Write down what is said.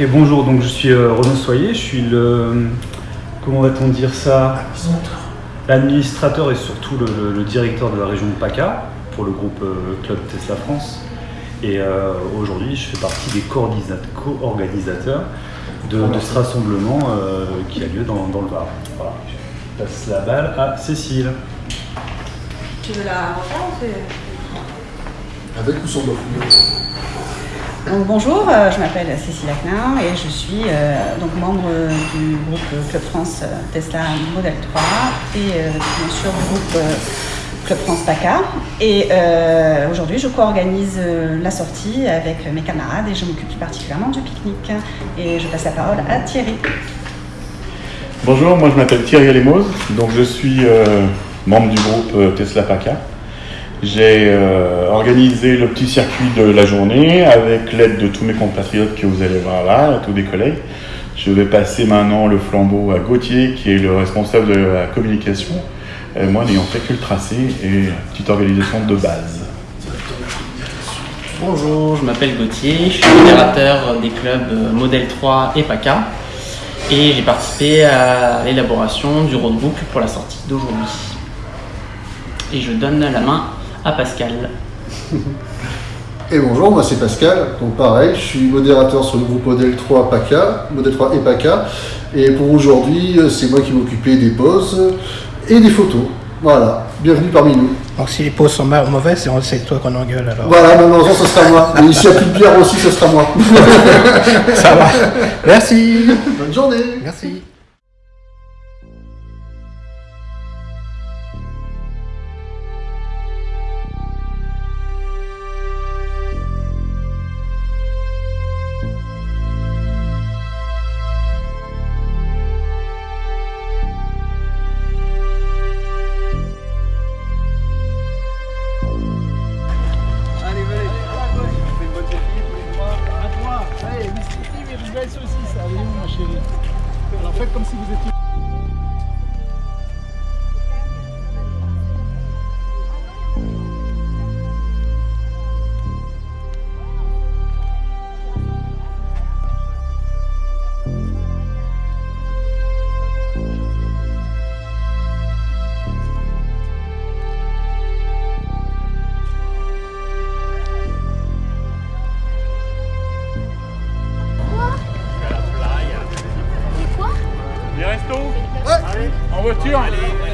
Ok, bonjour, donc je suis euh, Renaud Soyer, je suis le. Comment va-t-on dire ça? L'administrateur et surtout le, le- le directeur de la région de PACA pour le groupe euh, Club Tesla France. Et euh, aujourd'hui, je fais partie des co-organisateurs de, de ce rassemblement euh, qui a lieu dans, dans le Var. Voilà. Je passe la balle à Cécile. Tu veux la refaire ou c'est- Avec ou sans Donc, bonjour, euh, je m'appelle Cécile Aclin et je suis euh, donc membre du groupe Club France euh, Tesla Model 3 et bien sûr du groupe Club France PACA. Et aujourd'hui, je co-organise la sortie avec mes camarades et je m'occupe plus particulièrement du pique-nique. Et je passe la parole à Thierry. Bonjour, moi je m'appelle Thierry Lemos, donc je suis membre du groupe Tesla PACA. J'ai euh, organisé le petit circuit de la journée avec l'aide de tous mes compatriotes que vous allez voir là, tous des collègues. Je vais passer maintenant le flambeau à Gauthier qui est le responsable de la communication, moi n'ayant fait que le tracé et petite organisation de base. Bonjour, je m'appelle Gauthier, je suis modérateur des clubs euh, Model 3 et PACA et j'ai participé à l'élaboration du roadbook pour la sortie d'aujourd'hui. Et je donne la main à Pascal. Et bonjour, moi c'est Pascal. Donc pareil, je suis modérateur sur le groupe Model 3 PACA, Model 3 et PACA. Et pour aujourd'hui, c'est moi qui m'occupais des poses et des photos. Voilà, bienvenue parmi nous. Donc si les pauses sont ma- mauvaises, c'est- c'est toi qu'on engueule alors. Voilà, malheureusement, ce sera moi. Mais s'il n'y a plus de bière aussi, ce sera moi. Ça va. Merci. Bonne journée. Merci. voiture. Allez.